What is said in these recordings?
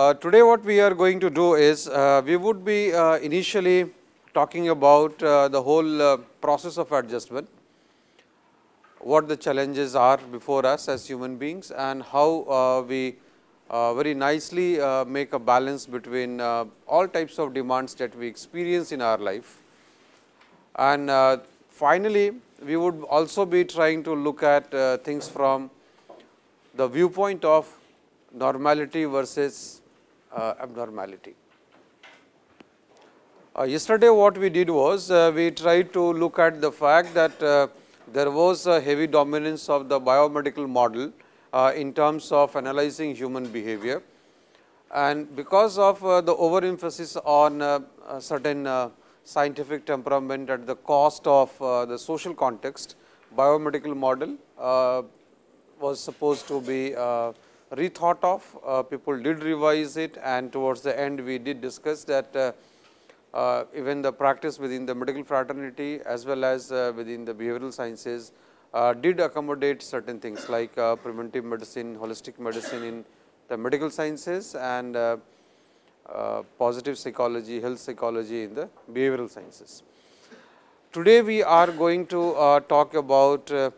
Uh, today what we are going to do is, uh, we would be uh, initially talking about uh, the whole uh, process of adjustment, what the challenges are before us as human beings and how uh, we very nicely make a balance between all types of demands that we experience in our life. And finally, we would also be trying to look at things from the viewpoint of normality versus abnormality. Uh, yesterday what we did was uh, we tried to look at the fact that uh, there was a heavy dominance of the biomedical model uh, in terms of analyzing human behavior and because of uh, the overemphasis on certain scientific temperament at the cost of the social context, biomedical model was supposed to be rethought of, uh, people did revise it and towards the end we did discuss that uh, uh, even the practice within the medical fraternity as well as within the behavioral sciences did accommodate certain things like preventive medicine, holistic medicine in the medical sciences and uh, positive psychology, health psychology in the behavioral sciences. Today, we are going to uh, talk about uh,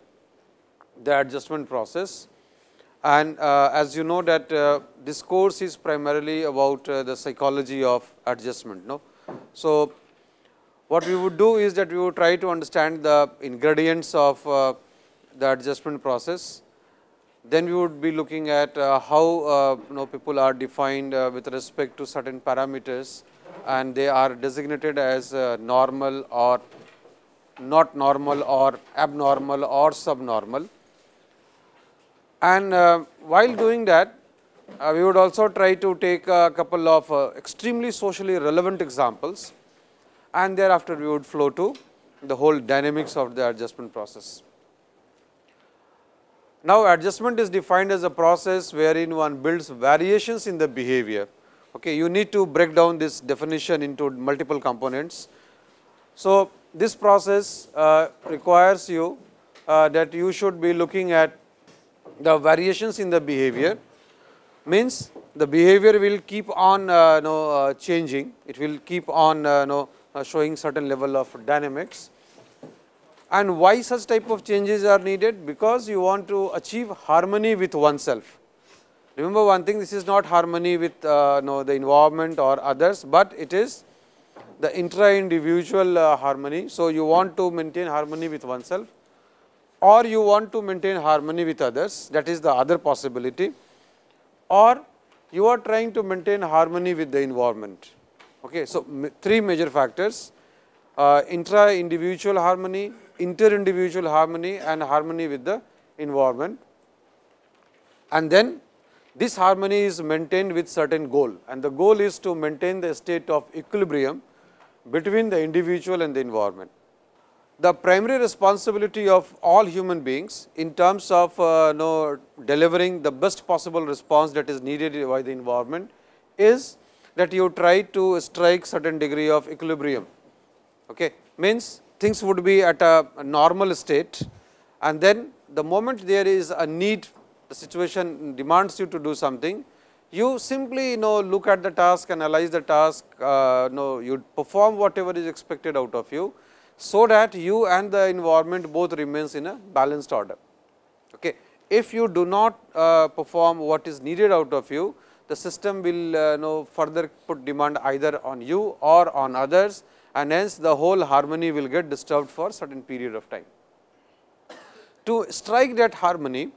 the adjustment process and uh, as you know that uh, this course is primarily about uh, the psychology of adjustment. No? So, what we would do is that we would try to understand the ingredients of uh, the adjustment process. Then we would be looking at uh, how uh, you know people are defined with respect to certain parameters and they are designated as normal or not normal or abnormal or subnormal. And uh, while doing that, uh, we would also try to take a couple of uh, extremely socially relevant examples and thereafter we would flow to the whole dynamics of the adjustment process. Now, adjustment is defined as a process wherein one builds variations in the behavior. Okay, you need to break down this definition into multiple components. So, this process uh, requires you uh, that you should be looking at the variations in the behavior means the behavior will keep on uh, know, uh, changing, it will keep on uh, know, uh, showing certain level of dynamics. And why such type of changes are needed? Because you want to achieve harmony with oneself. Remember one thing, this is not harmony with uh, know, the environment or others, but it is the intra-individual uh, harmony. So, you want to maintain harmony with oneself or you want to maintain harmony with others that is the other possibility or you are trying to maintain harmony with the environment. Okay. So, three major factors uh, intra individual harmony, inter individual harmony and harmony with the environment and then this harmony is maintained with certain goal and the goal is to maintain the state of equilibrium between the individual and the environment the primary responsibility of all human beings in terms of uh, know, delivering the best possible response that is needed by the environment is that you try to strike certain degree of equilibrium. Okay. Means things would be at a, a normal state and then the moment there is a need, the situation demands you to do something, you simply you know look at the task, analyze the task, uh, know, you perform whatever is expected out of you so that you and the environment both remains in a balanced order. Okay. If you do not uh, perform what is needed out of you, the system will uh, know further put demand either on you or on others and hence the whole harmony will get disturbed for certain period of time. To strike that harmony,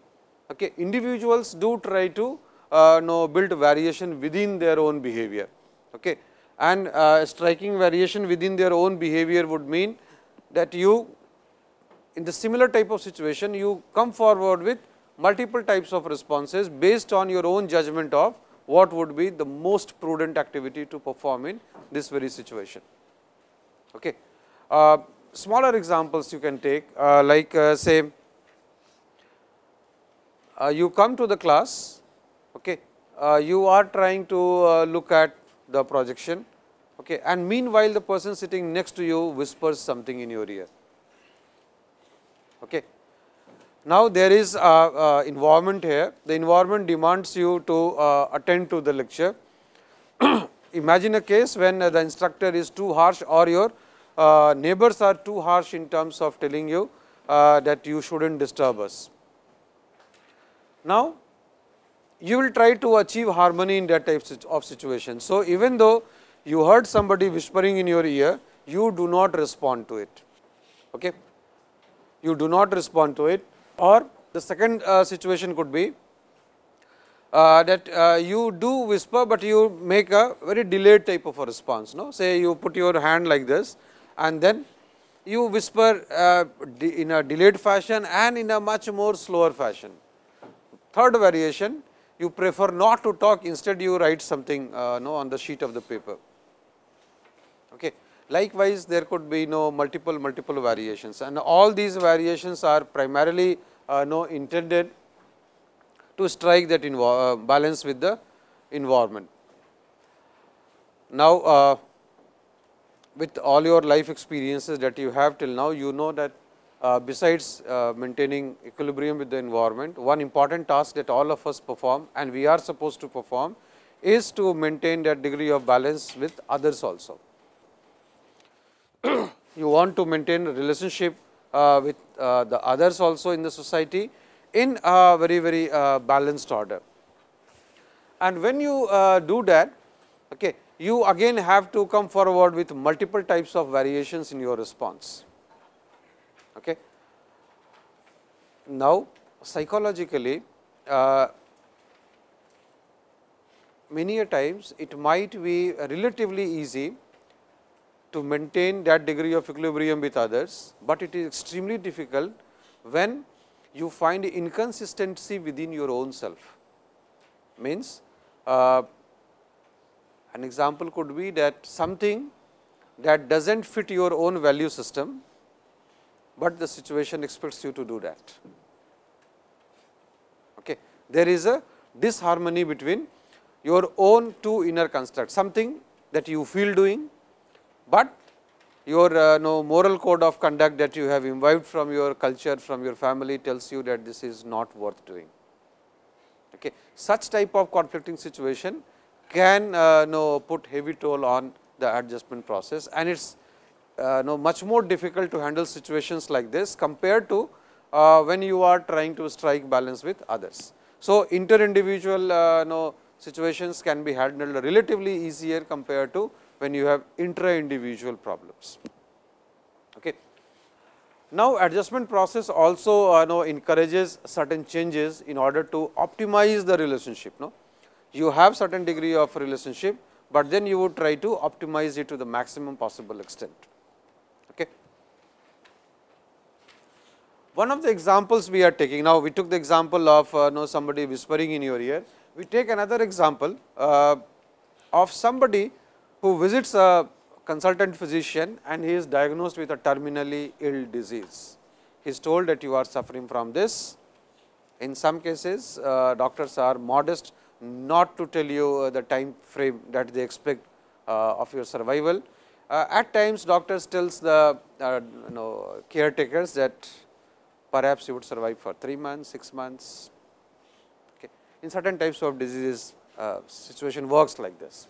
okay, individuals do try to uh, know build variation within their own behavior. Okay. And uh, striking variation within their own behavior would mean that you in the similar type of situation you come forward with multiple types of responses based on your own judgment of what would be the most prudent activity to perform in this very situation. Okay. Uh, smaller examples you can take uh, like uh, say uh, you come to the class, okay, uh, you are trying to uh, look at the projection okay, and meanwhile, the person sitting next to you whispers something in your ear. Okay. Now, there is a, a environment here, the environment demands you to uh, attend to the lecture imagine a case when the instructor is too harsh or your uh, neighbors are too harsh in terms of telling you uh, that you should not disturb us. Now, you will try to achieve harmony in that type of situation. So, even though you heard somebody whispering in your ear, you do not respond to it. Okay? You do not respond to it or the second uh, situation could be uh, that uh, you do whisper, but you make a very delayed type of a response. No? Say you put your hand like this and then you whisper uh, in a delayed fashion and in a much more slower fashion. Third variation, you prefer not to talk, instead you write something uh, no, on the sheet of the paper. Okay. Likewise, there could be no multiple multiple variations and all these variations are primarily uh, no intended to strike that uh, balance with the environment. Now, uh, with all your life experiences that you have till now, you know that uh, besides uh, maintaining equilibrium with the environment, one important task that all of us perform and we are supposed to perform is to maintain that degree of balance with others also. you want to maintain a relationship uh, with uh, the others also in the society in a very very uh, balanced order. And when you uh, do that, okay, you again have to come forward with multiple types of variations in your response. Okay. Now, psychologically uh, many a times it might be relatively easy to maintain that degree of equilibrium with others, but it is extremely difficult when you find inconsistency within your own self. Means uh, an example could be that something that does not fit your own value system, but the situation expects you to do that. Okay. There is a disharmony between your own two inner constructs, something that you feel doing, but your uh, no moral code of conduct that you have imbibed from your culture, from your family tells you that this is not worth doing. Okay. Such type of conflicting situation can uh, know put heavy toll on the adjustment process and it is uh, know much more difficult to handle situations like this compared to uh, when you are trying to strike balance with others. So, inter individual uh, know situations can be handled relatively easier compared to when you have intra individual problems. Okay. Now, adjustment process also uh, know encourages certain changes in order to optimize the relationship. No? you have certain degree of relationship, but then you would try to optimize it to the maximum possible extent. Okay. One of the examples we are taking now, we took the example of uh, know somebody whispering in your ear. We take another example uh, of somebody who visits a consultant physician and he is diagnosed with a terminally ill disease. He is told that you are suffering from this. In some cases, uh, doctors are modest not to tell you uh, the time frame that they expect uh, of your survival. Uh, at times doctors tells the you know caretakers that perhaps you would survive for 3 months, 6 months. Okay. In certain types of diseases situation works like this.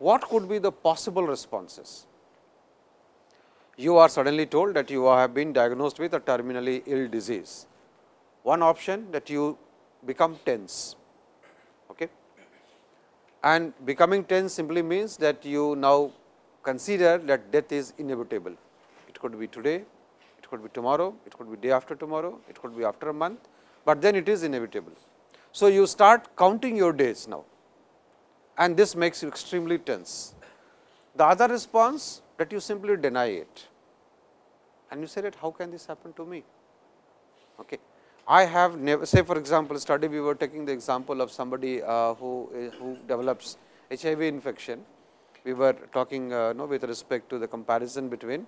What could be the possible responses? You are suddenly told that you have been diagnosed with a terminally ill disease. One option that you become tense Okay? and becoming tense simply means that you now consider that death is inevitable. It could be today, it could be tomorrow, it could be day after tomorrow, it could be after a month, but then it is inevitable. So, you start counting your days now and this makes you extremely tense. The other response that you simply deny it and you say that how can this happen to me? Okay. I have never say for example, study we were taking the example of somebody uh, who who develops HIV infection. We were talking uh, no, with respect to the comparison between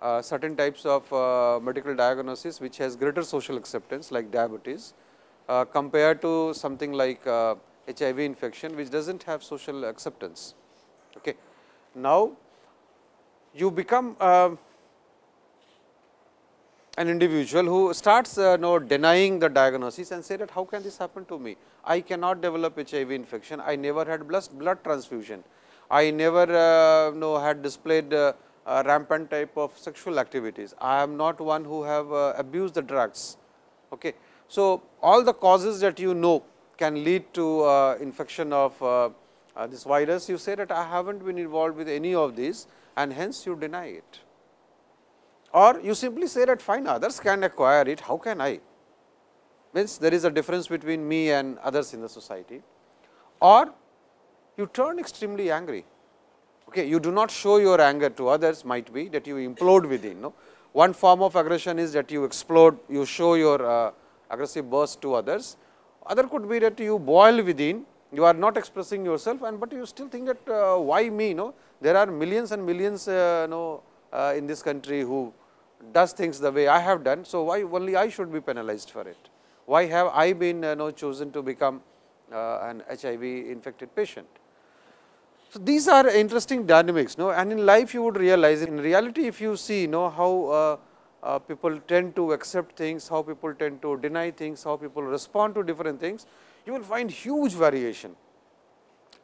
uh, certain types of uh, medical diagnosis which has greater social acceptance like diabetes uh, compared to something like HIV uh, infection which does not have social acceptance. Okay. Now, you become an individual who starts uh, know, denying the diagnosis and say that how can this happen to me? I cannot develop HIV infection, I never had blood, blood transfusion, I never uh, know had displayed uh, rampant type of sexual activities, I am not one who have uh, abused the drugs. Okay. So, all the causes that you know can lead to uh, infection of uh, this virus, you say that I have not been involved with any of these and hence you deny it or you simply say that fine others can acquire it, how can I? Means there is a difference between me and others in the society or you turn extremely angry. Okay, you do not show your anger to others might be that you implode within. No? One form of aggression is that you explode, you show your uh, aggressive burst to others. Other could be that you boil within, you are not expressing yourself and but you still think that uh, why me? No? There are millions and millions uh, no, uh, in this country who does things the way I have done. So, why only I should be penalized for it? Why have I been uh, know, chosen to become uh, an HIV infected patient? So, these are interesting dynamics no? and in life you would realize in reality if you see know how uh, people tend to accept things, how people tend to deny things, how people respond to different things, you will find huge variation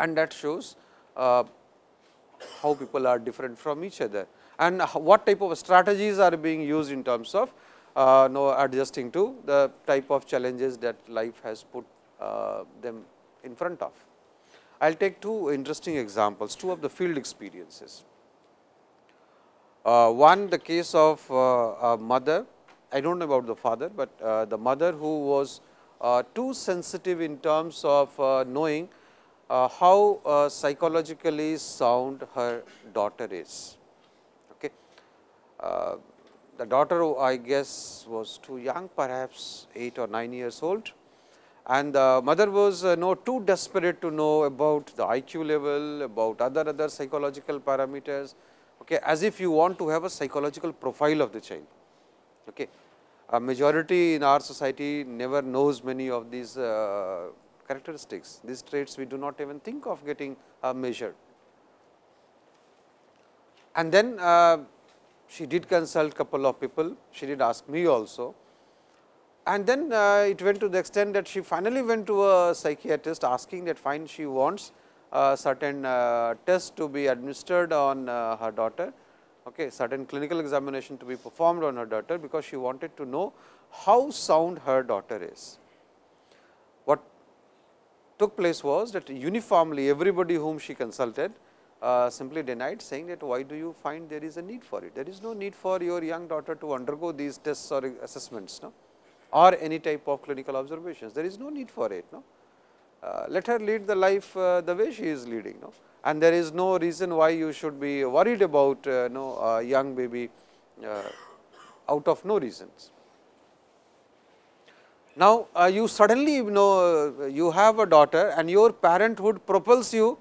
and that shows uh, how people are different from each other and what type of strategies are being used in terms of uh, know, adjusting to the type of challenges that life has put uh, them in front of. I will take two interesting examples, two of the field experiences. Uh, one the case of uh, a mother, I do not know about the father, but uh, the mother who was too sensitive in terms of knowing how psychologically sound her daughter is. Uh, the daughter I guess was too young perhaps 8 or 9 years old. And the mother was uh, no too desperate to know about the IQ level, about other other psychological parameters okay, as if you want to have a psychological profile of the child. Okay. A majority in our society never knows many of these uh, characteristics, these traits we do not even think of getting uh, measured. And then uh, she did consult a couple of people, she did ask me also. And then uh, it went to the extent that she finally went to a psychiatrist asking that fine she wants certain uh, test to be administered on uh, her daughter, okay, certain clinical examination to be performed on her daughter, because she wanted to know how sound her daughter is. What took place was that uniformly everybody whom she consulted uh, simply denied saying that why do you find there is a need for it. There is no need for your young daughter to undergo these tests or assessments no? or any type of clinical observations. There is no need for it. No? Uh, let her lead the life uh, the way she is leading. No? And there is no reason why you should be worried about uh, no, a young baby uh, out of no reasons. Now, uh, you suddenly know you have a daughter and your parenthood propels you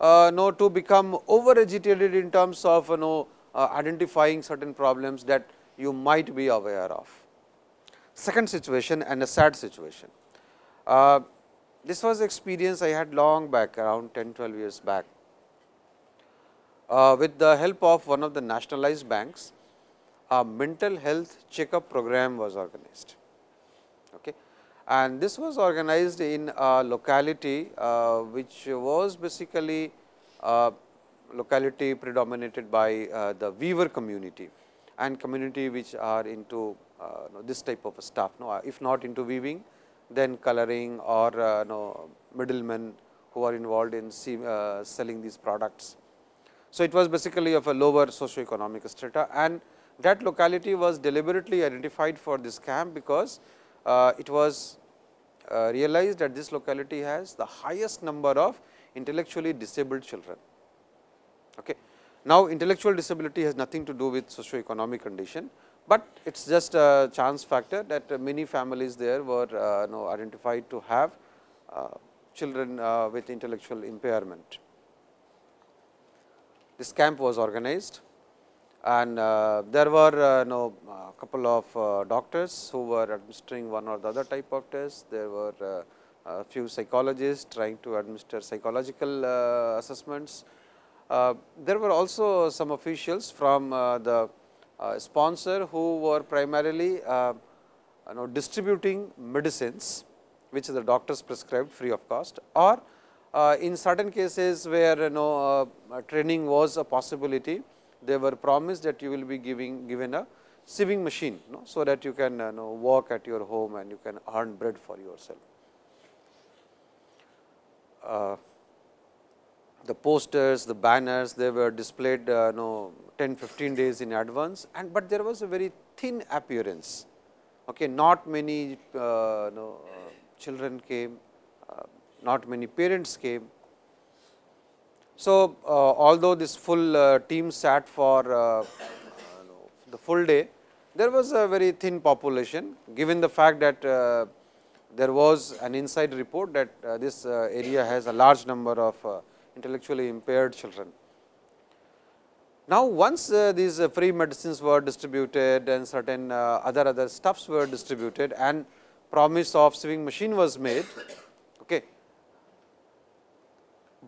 uh, know to become over agitated in terms of you know uh, identifying certain problems that you might be aware of. Second situation and a sad situation. Uh, this was experience I had long back around 10 12 years back. Uh, with the help of one of the nationalized banks, a mental health checkup program was organized. Okay and this was organized in a locality uh, which was basically a locality predominated by uh, the weaver community and community which are into uh, this type of stuff. No, if not into weaving, then coloring or uh, no, middlemen who are involved in see, uh, selling these products. So, it was basically of a lower socio-economic strata and that locality was deliberately identified for this camp because uh, it was uh, realized that this locality has the highest number of intellectually disabled children. Okay. Now, intellectual disability has nothing to do with socio-economic condition, but it is just a chance factor that many families there were uh, know, identified to have uh, children uh, with intellectual impairment. This camp was organized and uh, there were uh, know, a couple of uh, doctors who were administering one or the other type of test. There were a few psychologists trying to administer psychological assessments. There were also some officials from the sponsor who were primarily uh, you know distributing medicines which the doctors prescribed free of cost or uh, in certain cases where you know uh, training was a possibility they were promised that you will be giving given a sieving machine you know, so that you can you know work at your home and you can earn bread for yourself. The posters, the banners, they were displayed uh, know 10, 15 days in advance and but there was a very thin appearance. Okay, not many uh, uh, children came, uh, not many parents came. So, uh, although this full uh, team sat for the full day, there was a very thin population given the fact that there was an inside report that this area has a large number of intellectually impaired children. Now, once uh, these uh, free medicines were distributed and certain uh, other other stuffs were distributed and promise of sieving machine was made, okay.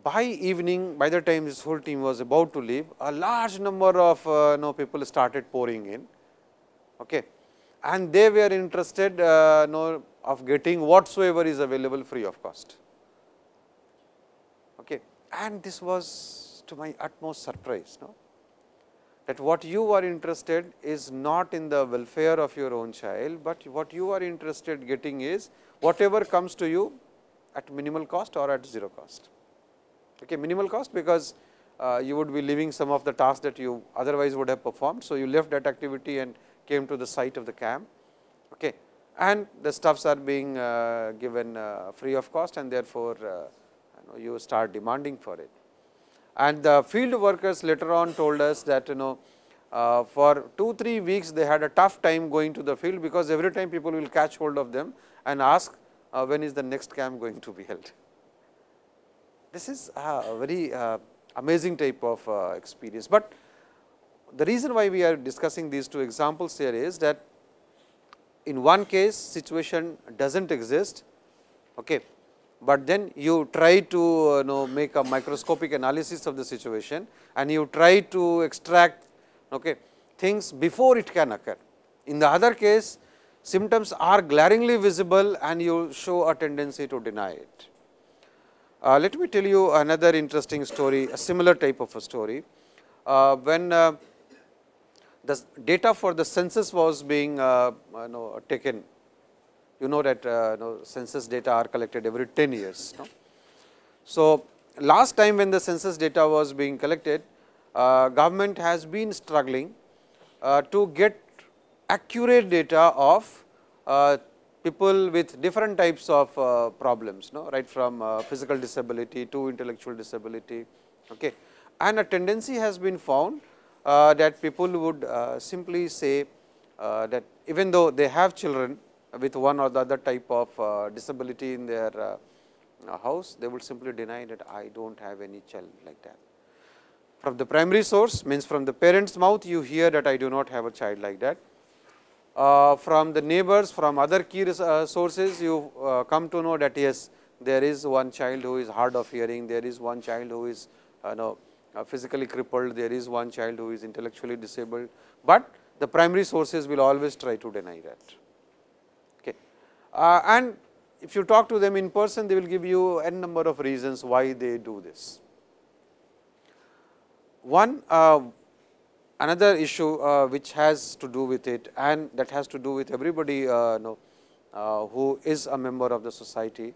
by evening by the time this whole team was about to leave, a large number of uh, know, people started pouring in okay. and they were interested uh, know, of getting whatsoever is available free of cost. And this was to my utmost surprise. No? That what you are interested is not in the welfare of your own child, but what you are interested getting is whatever comes to you at minimal cost or at zero cost. Okay, minimal cost because uh, you would be leaving some of the tasks that you otherwise would have performed. So, you left that activity and came to the site of the camp okay. and the stuffs are being uh, given uh, free of cost and therefore, uh, know, you start demanding for it. And the field workers later on told us that you know uh, for 2 3 weeks they had a tough time going to the field, because every time people will catch hold of them and ask uh, when is the next camp going to be held. This is a very uh, amazing type of uh, experience, but the reason why we are discussing these two examples here is that in one case situation does not exist okay, but then you try to uh, know make a microscopic analysis of the situation and you try to extract okay, things before it can occur. In the other case symptoms are glaringly visible and you show a tendency to deny it. Uh, let me tell you another interesting story, a similar type of a story. Uh, when uh, the data for the census was being uh, know, taken you know that uh, you know, census data are collected every 10 years. No? So, last time when the census data was being collected, uh, government has been struggling uh, to get accurate data of uh, people with different types of uh, problems, no? right from uh, physical disability to intellectual disability. Okay. And a tendency has been found that people would simply say that even though they have children, with one or the other type of uh, disability in their uh, uh, house, they would simply deny that I do not have any child like that. From the primary source means from the parent's mouth you hear that I do not have a child like that. Uh, from the neighbors, from other key uh, sources you uh, come to know that yes, there is one child who is hard of hearing, there is one child who is you know, physically crippled, there is one child who is intellectually disabled, but the primary sources will always try to deny that. Uh, and if you talk to them in person, they will give you n number of reasons why they do this. One uh, another issue uh, which has to do with it and that has to do with everybody know, who is a member of the society,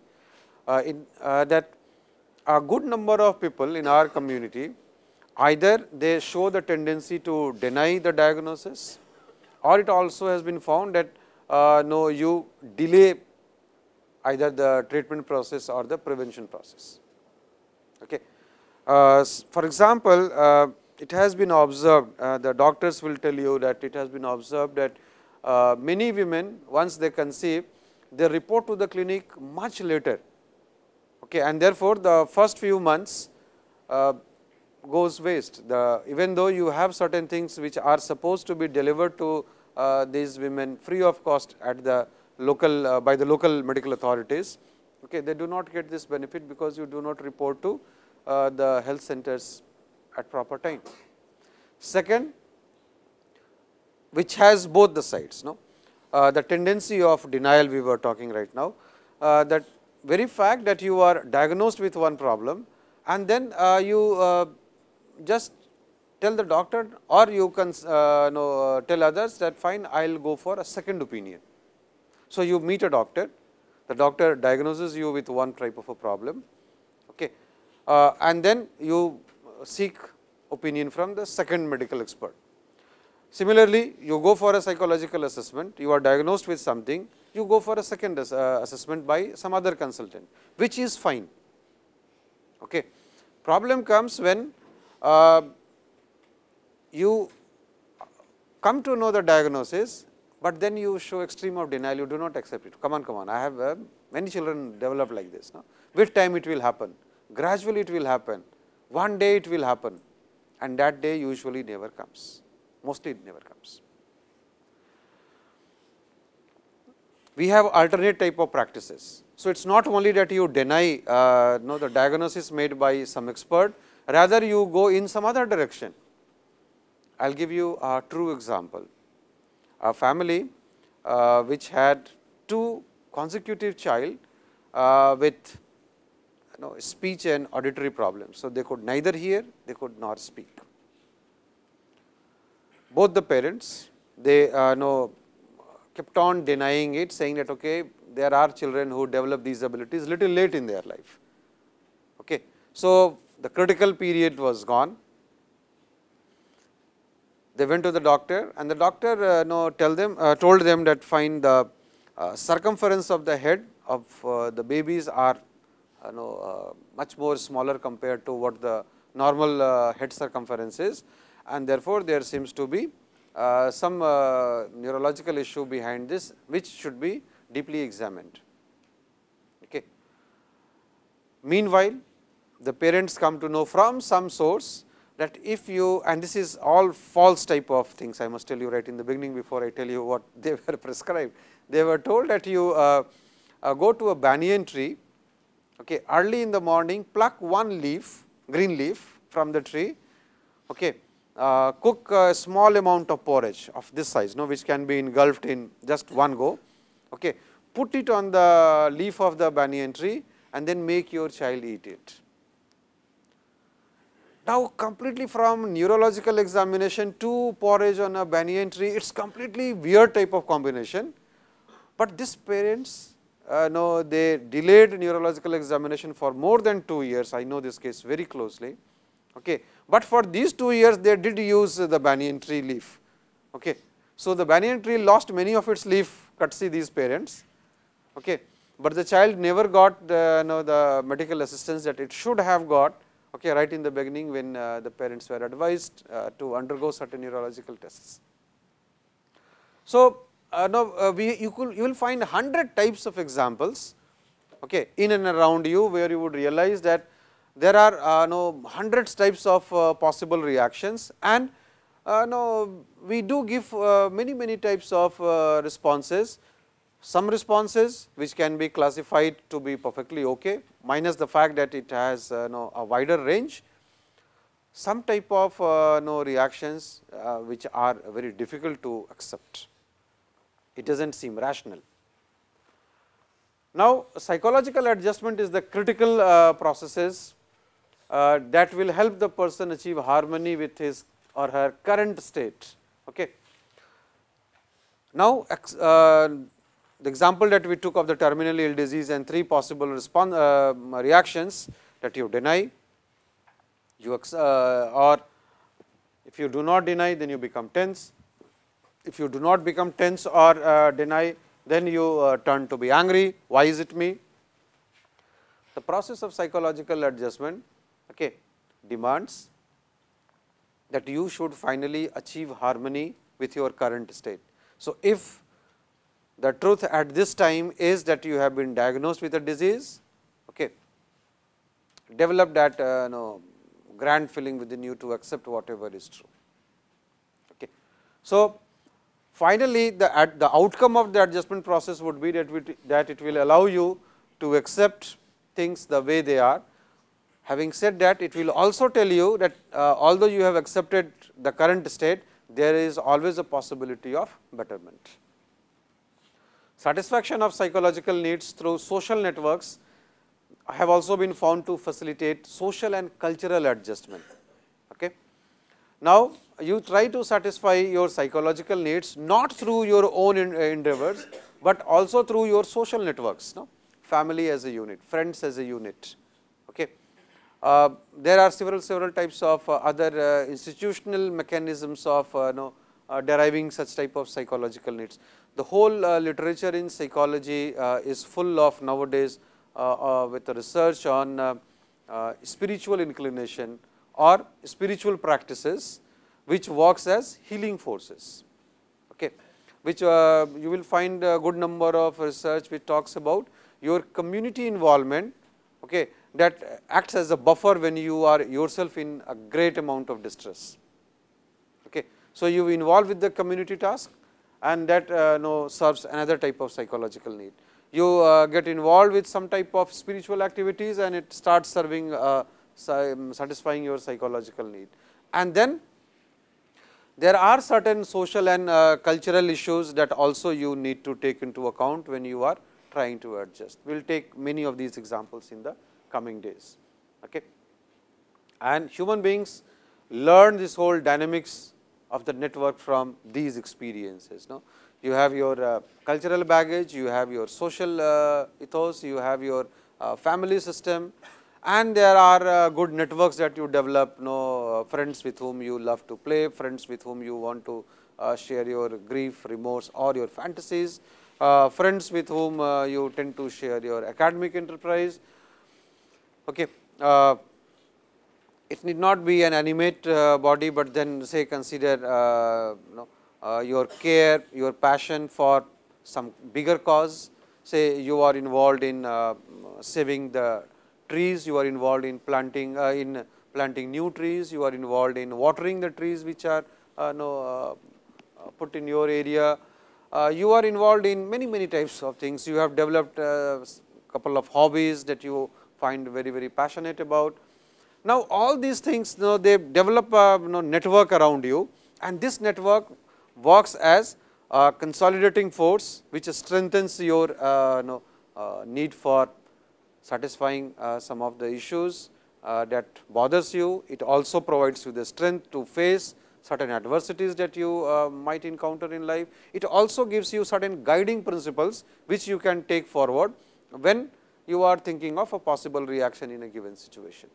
in, that a good number of people in our community either they show the tendency to deny the diagnosis or it also has been found that uh, no you delay either the treatment process or the prevention process. Okay. Uh, for example, uh, it has been observed uh, the doctors will tell you that it has been observed that uh, many women once they conceive they report to the clinic much later okay, and therefore, the first few months uh, goes waste the even though you have certain things which are supposed to be delivered to these women free of cost at the local uh, by the local medical authorities. Okay, they do not get this benefit because you do not report to uh, the health centers at proper time. Second, which has both the sides. No? Uh, the tendency of denial we were talking right now, uh, that very fact that you are diagnosed with one problem and then uh, you uh, just tell the doctor or you can uh, know, tell others that fine I will go for a second opinion. So, you meet a doctor, the doctor diagnoses you with one type of a problem okay, uh, and then you seek opinion from the second medical expert. Similarly, you go for a psychological assessment, you are diagnosed with something, you go for a second uh, assessment by some other consultant, which is fine. Okay. Problem comes when uh, you come to know the diagnosis, but then you show extreme of denial, you do not accept it. Come on, come on, I have uh, many children develop like this. No? With time it will happen, gradually it will happen, one day it will happen and that day usually never comes mostly it never comes. We have alternate type of practices. So, it is not only that you deny uh, know, the diagnosis made by some expert, rather you go in some other direction. I will give you a true example. A family uh, which had two consecutive child uh, with you know, speech and auditory problems. So, they could neither hear, they could not speak both the parents they uh, know kept on denying it saying that okay there are children who develop these abilities little late in their life. Okay. So, the critical period was gone. They went to the doctor and the doctor uh, know, tell them uh, told them that find the uh, circumference of the head of uh, the babies are uh, know, uh, much more smaller compared to what the normal head circumference is and therefore, there seems to be some neurological issue behind this which should be deeply examined. Okay. Meanwhile, the parents come to know from some source that if you and this is all false type of things I must tell you right in the beginning before I tell you what they were prescribed. They were told that you uh, uh, go to a banyan tree okay, early in the morning pluck one leaf green leaf from the tree okay, uh, cook a small amount of porridge of this size, no, which can be engulfed in just one go. Okay. Put it on the leaf of the banyan tree and then make your child eat it. Now, completely from neurological examination to porridge on a banyan tree, it is completely weird type of combination, but this parents uh, know they delayed neurological examination for more than 2 years, I know this case very closely. Okay. But for these 2 years they did use the banyan tree leaf. Okay. So, the banyan tree lost many of its leaf courtesy these parents, okay. but the child never got the, you know, the medical assistance that it should have got okay, right in the beginning when uh, the parents were advised uh, to undergo certain neurological tests. So, uh, now uh, we you could you will find 100 types of examples okay, in and around you where you would realize that there are uh, no hundreds types of uh, possible reactions and uh, no we do give uh, many many types of responses some responses which can be classified to be perfectly okay minus the fact that it has uh, no a wider range some type of no reactions which are very difficult to accept it does not seem rational now psychological adjustment is the critical processes uh, that will help the person achieve harmony with his or her current state. Okay. Now, uh, the example that we took of the terminal ill disease and three possible response uh, reactions that you deny, you uh, or if you do not deny then you become tense, if you do not become tense or uh, deny then you uh, turn to be angry, why is it me? The process of psychological adjustment okay, demands that you should finally achieve harmony with your current state. So, if the truth at this time is that you have been diagnosed with a disease, okay, develop that uh, grand feeling within you to accept whatever is true. Okay. So, finally, the, at the outcome of the adjustment process would be that, that it will allow you to accept things the way they are Having said that, it will also tell you that uh, although you have accepted the current state, there is always a possibility of betterment. Satisfaction of psychological needs through social networks have also been found to facilitate social and cultural adjustment. Okay. Now, you try to satisfy your psychological needs not through your own endeavors, but also through your social networks, no? family as a unit, friends as a unit. Okay. Uh, there are several several types of uh, other uh, institutional mechanisms of uh, know, uh, deriving such type of psychological needs. The whole uh, literature in psychology uh, is full of nowadays uh, uh, with research on spiritual inclination or spiritual practices which works as healing forces. Okay. Which you will find a good number of research which talks about your community involvement okay, that acts as a buffer when you are yourself in a great amount of distress. Okay. So, you involve with the community task and that uh, know, serves another type of psychological need. You uh, get involved with some type of spiritual activities and it starts serving uh, satisfying your psychological need. And then there are certain social and uh, cultural issues that also you need to take into account when you are trying to adjust. We will take many of these examples in the coming days. Okay. And human beings learn this whole dynamics of the network from these experiences. No? You have your uh, cultural baggage, you have your social uh, ethos, you have your uh, family system and there are uh, good networks that you develop, you know, uh, friends with whom you love to play, friends with whom you want to uh, share your grief, remorse or your fantasies, friends with whom you tend to share your academic enterprise, Okay. Uh, it need not be an animate uh, body, but then say consider uh, you know, uh, your care, your passion for some bigger cause. Say you are involved in uh, saving the trees, you are involved in planting uh, in planting new trees, you are involved in watering the trees which are no, put in your area. you are involved in many many types of things. You have developed a couple of hobbies that you find very, very passionate about. Now, all these things you know, they develop a you know, network around you and this network works as a consolidating force which strengthens your uh, you know, uh, need for satisfying uh, some of the issues uh, that bothers you. It also provides you the strength to face certain adversities that you uh, might encounter in life. It also gives you certain guiding principles which you can take forward when you are thinking of a possible reaction in a given situation.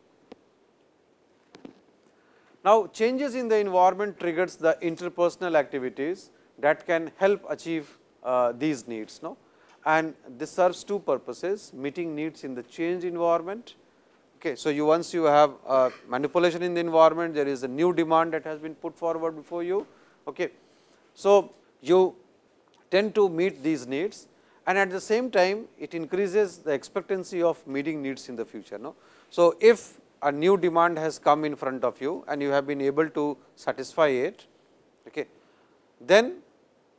Now, changes in the environment triggers the interpersonal activities that can help achieve uh, these needs. No? And this serves two purposes, meeting needs in the change environment. Okay, so, you once you have uh, manipulation in the environment, there is a new demand that has been put forward before you. Okay. So, you tend to meet these needs and at the same time it increases the expectancy of meeting needs in the future. No? So, if a new demand has come in front of you and you have been able to satisfy it, okay, then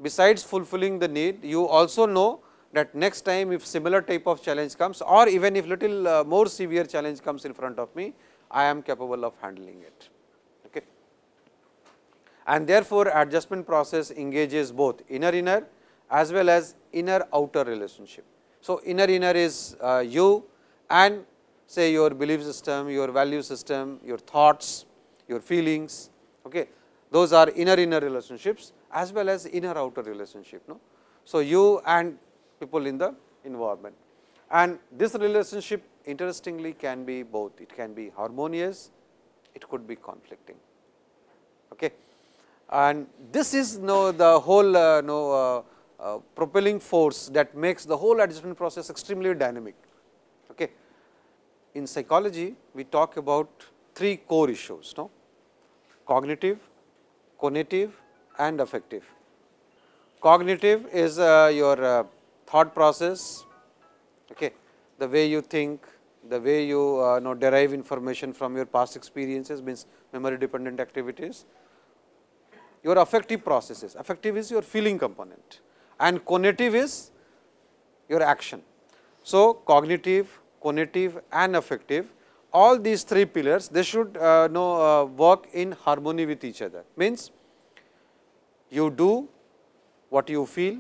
besides fulfilling the need, you also know that next time if similar type of challenge comes or even if little uh, more severe challenge comes in front of me, I am capable of handling it. Okay. And therefore, adjustment process engages both inner inner as well as inner outer relationship. So, inner inner is uh, you and say your belief system, your value system, your thoughts, your feelings, okay. those are inner inner relationships as well as inner outer relationship. No? So, you and people in the environment and this relationship interestingly can be both, it can be harmonious, it could be conflicting. Okay. And this is no the whole uh, no, uh, uh, propelling force that makes the whole adjustment process extremely dynamic. Okay. In psychology, we talk about three core issues, no? cognitive, conative and affective. Cognitive is uh, your uh, thought process, okay. the way you think, the way you uh, know derive information from your past experiences means memory dependent activities. Your affective processes, affective is your feeling component and conative is your action. So, cognitive, conative and affective all these three pillars they should uh, know uh, work in harmony with each other means you do what you feel,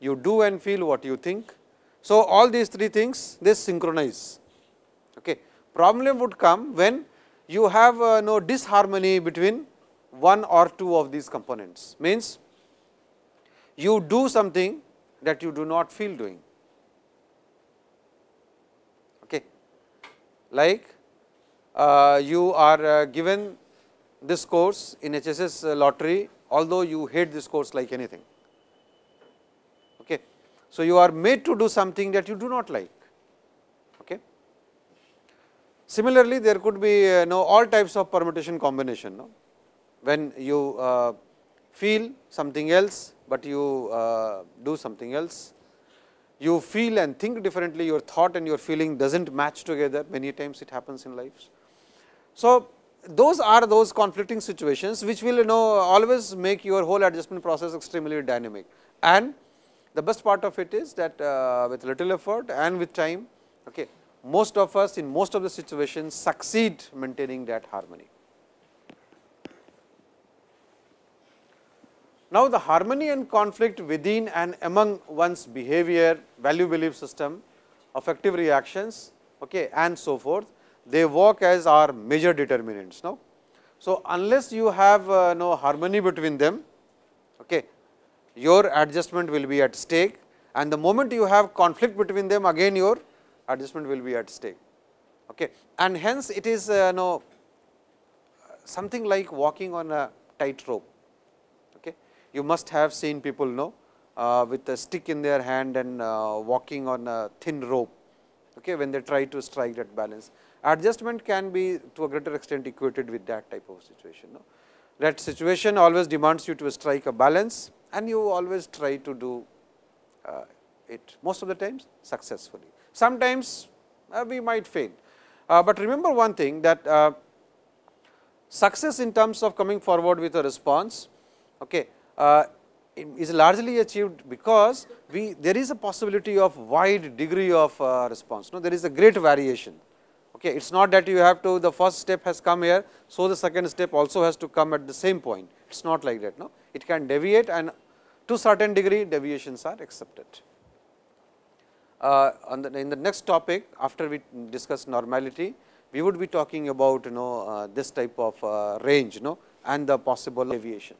you do and feel what you think. So, all these three things they synchronize. Okay. Problem would come when you have uh, no disharmony between one or two of these components means you do something that you do not feel doing. Okay. Like uh, you are uh, given this course in HSS lottery, although you hate this course like anything. Okay. So, you are made to do something that you do not like. Okay. Similarly, there could be uh, know, all types of permutation combination. No? When you uh, feel something else, but you uh, do something else. You feel and think differently, your thought and your feeling does not match together, many times it happens in lives. So, those are those conflicting situations, which will you know always make your whole adjustment process extremely dynamic. And the best part of it is that uh, with little effort and with time, okay, most of us in most of the situations succeed maintaining that harmony. Now, the harmony and conflict within and among one's behavior, value belief system, affective reactions okay, and so forth, they work as our major determinants. Now, so unless you have uh, no harmony between them, okay, your adjustment will be at stake and the moment you have conflict between them again your adjustment will be at stake. Okay. And hence, it is uh, no something like walking on a tight rope you must have seen people know uh, with a stick in their hand and uh, walking on a thin rope okay, when they try to strike that balance. Adjustment can be to a greater extent equated with that type of situation. No? That situation always demands you to strike a balance and you always try to do uh, it most of the times successfully. Sometimes uh, we might fail, uh, but remember one thing that uh, success in terms of coming forward with a response okay, is largely achieved because we there is a possibility of wide degree of uh, response. No, there is a great variation. Okay, it's not that you have to the first step has come here, so the second step also has to come at the same point. It's not like that. No, it can deviate and to certain degree deviations are accepted. Uh, the, in the next topic, after we discuss normality, we would be talking about you know uh, this type of uh, range, you know, and the possible deviation.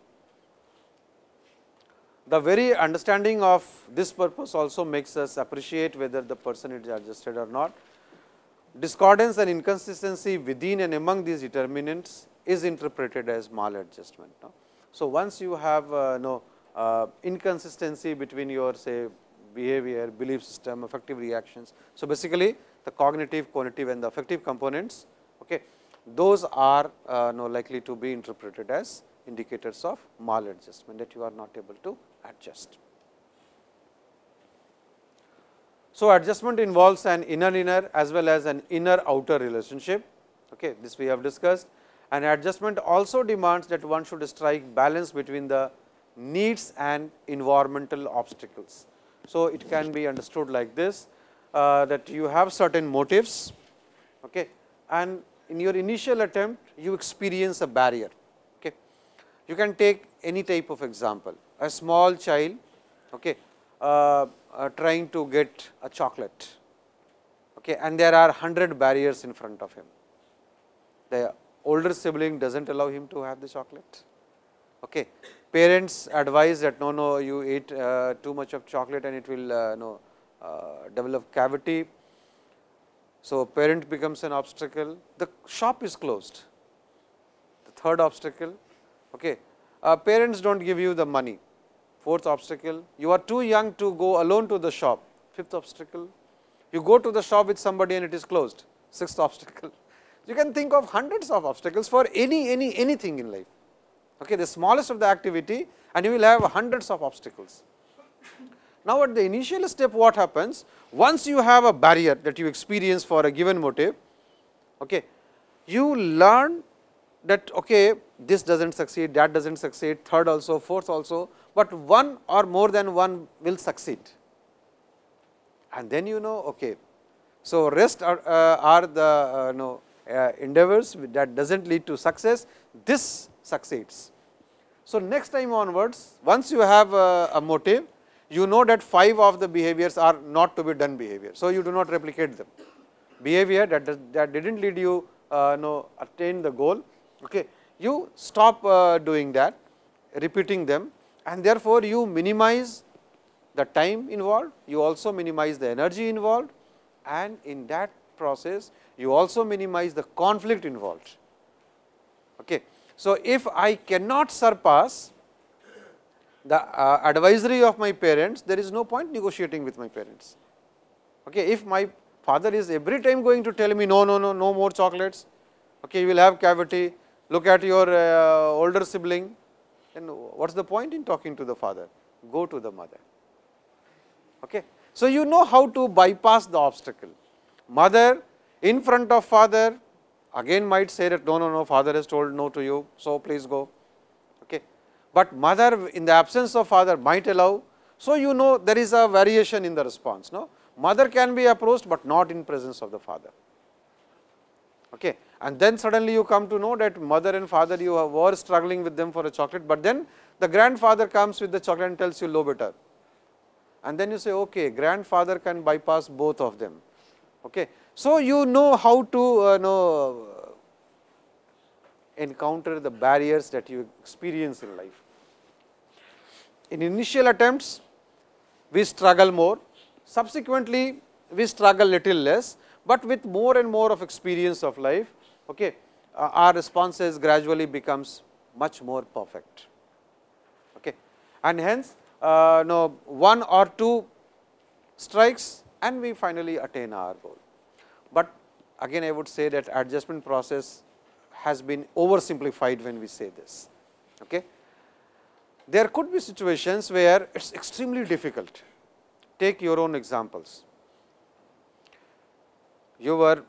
The very understanding of this purpose also makes us appreciate whether the person is adjusted or not. Discordance and inconsistency within and among these determinants is interpreted as maladjustment. No? So, once you have uh, no uh, inconsistency between your say behavior, belief system, affective reactions. So, basically the conative, cognitive and the affective components, okay, those are uh, no likely to be interpreted as indicators of maladjustment that you are not able to adjust. So, adjustment involves an inner inner as well as an inner outer relationship. Okay, this we have discussed and adjustment also demands that one should strike balance between the needs and environmental obstacles. So, it can be understood like this uh, that you have certain motives okay, and in your initial attempt you experience a barrier. Okay. You can take any type of example a small child okay, uh, uh, trying to get a chocolate okay, and there are 100 barriers in front of him. The older sibling does not allow him to have the chocolate. Okay. Parents advise that no, no, you eat uh, too much of chocolate and it will uh, no, uh, develop cavity. So, parent becomes an obstacle, the shop is closed. The third obstacle, okay. Uh, parents do not give you the money, Fourth obstacle, you are too young to go alone to the shop. Fifth obstacle, you go to the shop with somebody and it is closed. Sixth obstacle, you can think of hundreds of obstacles for any, any, anything in life. Okay, the smallest of the activity and you will have hundreds of obstacles. Now, at the initial step what happens? Once you have a barrier that you experience for a given motive, okay, you learn that okay, this does not succeed, that does not succeed, third also, fourth also, but one or more than one will succeed. And then you know, okay. So, rest are, uh, are the uh, know, uh, endeavors that does not lead to success, this succeeds. So, next time onwards, once you have a, a motive, you know that 5 of the behaviors are not to be done behavior. So, you do not replicate them. Behavior that, that did not lead you uh, know attain the goal, okay. you stop uh, doing that, repeating them and therefore, you minimize the time involved, you also minimize the energy involved and in that process, you also minimize the conflict involved. Okay. So, if I cannot surpass the uh, advisory of my parents, there is no point negotiating with my parents. Okay. If my father is every time going to tell me no, no, no, no more chocolates, okay, you will have cavity, look at your uh, older sibling, then what is the point in talking to the father? Go to the mother. Okay. So, you know how to bypass the obstacle. Mother in front of father again might say that no, no, no, father has told no to you, so please go. Okay. But mother in the absence of father might allow, so you know there is a variation in the response. No, mother can be approached, but not in presence of the father. Okay. And then suddenly you come to know that mother and father you were struggling with them for a chocolate, but then the grandfather comes with the chocolate and tells you low better. And then you say, okay, grandfather can bypass both of them. Okay. So, you know how to uh, know encounter the barriers that you experience in life. In initial attempts, we struggle more, subsequently we struggle little less, but with more and more of experience of life, okay, uh, our responses gradually becomes much more perfect. Okay. And hence, uh, no, one or two strikes and we finally attain our goal. But again I would say that adjustment process has been oversimplified when we say this. Okay. There could be situations where it is extremely difficult. Take your own examples. You were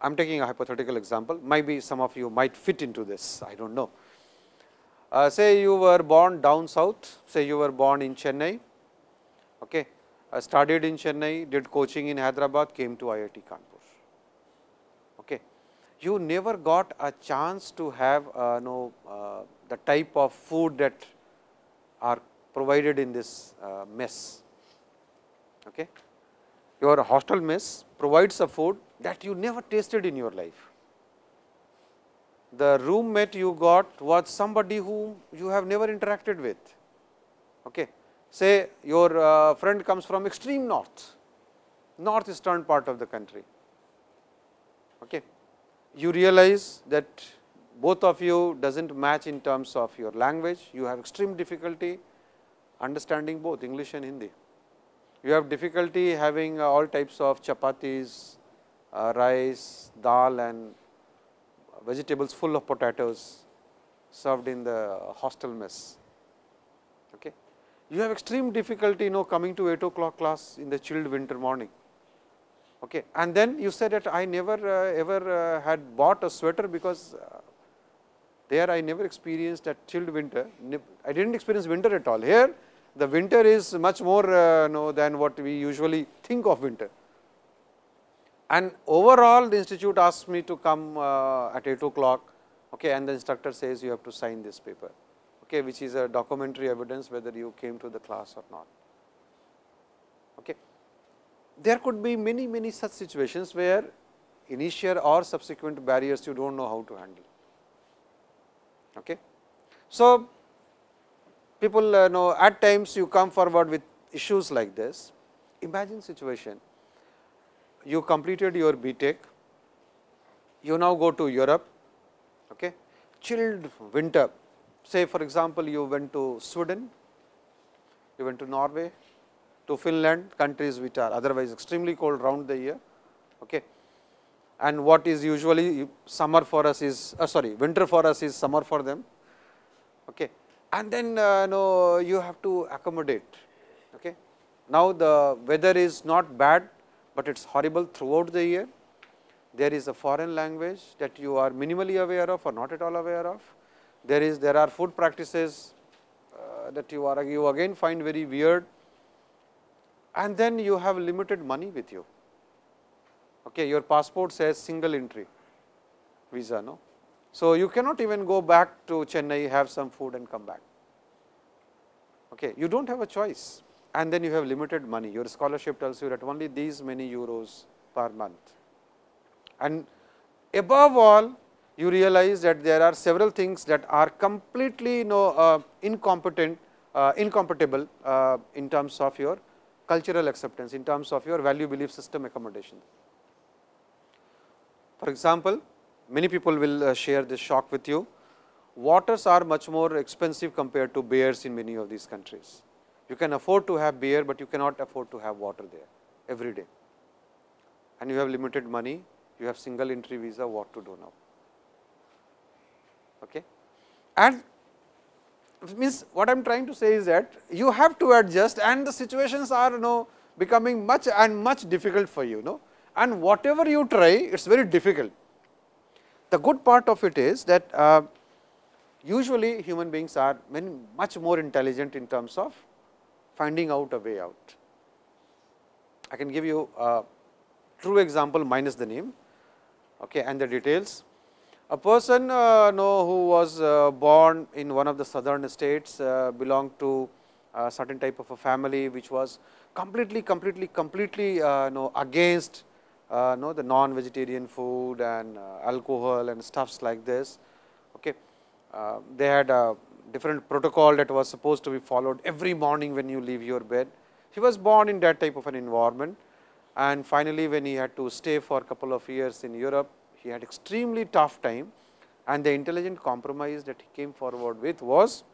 I am taking a hypothetical example, maybe some of you might fit into this, I do not know. Uh, say you were born down south, say you were born in Chennai, okay. Uh, studied in Chennai, did coaching in Hyderabad, came to IIT Kanpur. Okay. You never got a chance to have uh, know, uh, the type of food that are provided in this uh, mess. Okay. Your hostel mess provides a food that you never tasted in your life. The roommate you got was somebody whom you have never interacted with. Okay. Say your uh, friend comes from extreme north, northeastern part of the country. Okay. You realize that both of you does not match in terms of your language, you have extreme difficulty understanding both English and Hindi. You have difficulty having uh, all types of chapatis, uh, rice, dal and vegetables full of potatoes served in the hostel mess. Okay. You have extreme difficulty you know coming to 8 o'clock class in the chilled winter morning. Okay. And then you said that I never uh, ever uh, had bought a sweater because uh, there I never experienced that chilled winter. I did not experience winter at all. Here the winter is much more uh, know, than what we usually think of winter. And overall the institute asked me to come uh, at 8 o'clock okay, and the instructor says you have to sign this paper, okay, which is a documentary evidence whether you came to the class or not. Okay. There could be many, many such situations where initial or subsequent barriers you do not know how to handle. Okay. So, people uh, know at times you come forward with issues like this. Imagine situation you completed your BTech, you now go to Europe, okay, chilled winter. Say for example, you went to Sweden, you went to Norway, to Finland, countries which are otherwise extremely cold round the year. Okay. And what is usually summer for us is, uh, sorry, winter for us is summer for them. Okay. And then uh, no, you have to accommodate. Okay. Now, the weather is not bad, but it is horrible throughout the year. There is a foreign language that you are minimally aware of or not at all aware of. There is there are food practices uh, that you are you again find very weird and then you have limited money with you. Okay, your passport says single entry visa. No? So, you cannot even go back to Chennai, have some food and come back. Okay. You do not have a choice and then you have limited money. Your scholarship tells you that only these many euros per month. And above all, you realize that there are several things that are completely you know, uh, incompetent, uh, incompatible uh, in terms of your cultural acceptance, in terms of your value belief system accommodation. For example, many people will uh, share this shock with you. Waters are much more expensive compared to beers in many of these countries. You can afford to have beer, but you cannot afford to have water there every day. And you have limited money, you have single entry visa, what to do now? Okay. And means what I am trying to say is that you have to adjust and the situations are you know becoming much and much difficult for you know and whatever you try it is very difficult. The good part of it is that uh, usually human beings are many much more intelligent in terms of finding out a way out. I can give you a true example minus the name okay, and the details. A person uh, know who was uh, born in one of the southern states uh, belonged to a certain type of a family which was completely, completely, completely uh, know against uh, know the non-vegetarian food and uh, alcohol and stuffs like this. Okay. Uh, they had a different protocol that was supposed to be followed every morning when you leave your bed. He was born in that type of an environment and finally, when he had to stay for a couple of years in Europe, he had extremely tough time and the intelligent compromise that he came forward with was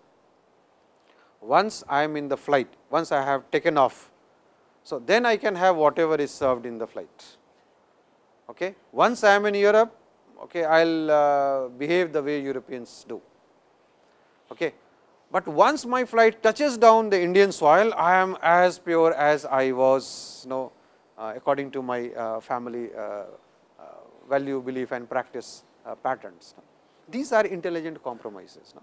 once I am in the flight, once I have taken off, so then I can have whatever is served in the flight. Okay. Once I am in Europe, okay, I will uh, behave the way Europeans do. Okay. But once my flight touches down the Indian soil, I am as pure as I was you know, uh, according to my uh, family uh, value, belief and practice patterns. These are intelligent compromises,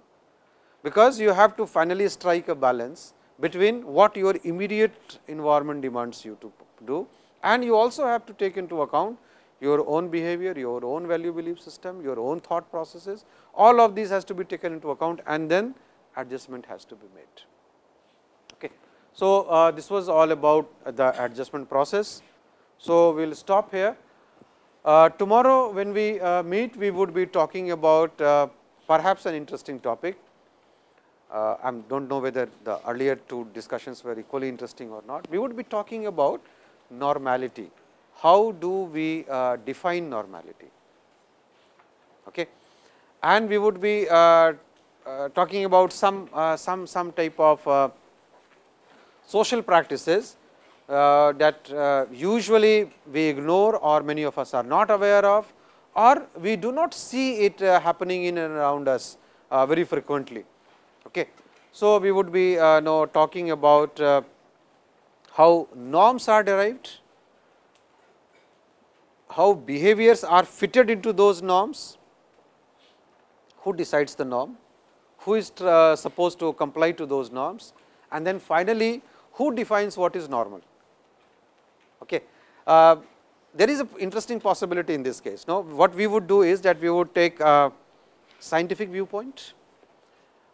because you have to finally strike a balance between what your immediate environment demands you to do and you also have to take into account your own behavior, your own value belief system, your own thought processes, all of these has to be taken into account and then adjustment has to be made. Okay. So, uh, this was all about the adjustment process. So, we will stop here. Uh, tomorrow when we uh, meet, we would be talking about uh, perhaps an interesting topic. Uh, I do not know whether the earlier two discussions were equally interesting or not. We would be talking about normality. How do we uh, define normality? Okay. And we would be uh, talking about some, some, some type of social practices uh, that uh, usually we ignore or many of us are not aware of or we do not see it uh, happening in and around us uh, very frequently. Okay. So, we would be uh, now talking about uh, how norms are derived, how behaviors are fitted into those norms, who decides the norm, who is supposed to comply to those norms and then finally, who defines what is normal. Okay. Uh, there is an interesting possibility in this case. Now, what we would do is that we would take a scientific viewpoint,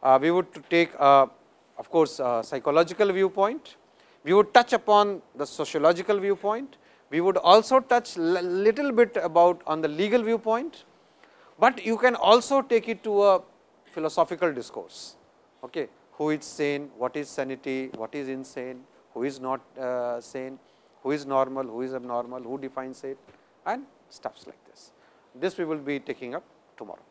uh, we would take a, of course, a psychological viewpoint, we would touch upon the sociological viewpoint, we would also touch little bit about on the legal viewpoint, but you can also take it to a philosophical discourse. Okay. Who is sane, what is sanity, what is insane, who is not uh, sane, who is normal, who is abnormal, who defines it and stuffs like this. This we will be taking up tomorrow.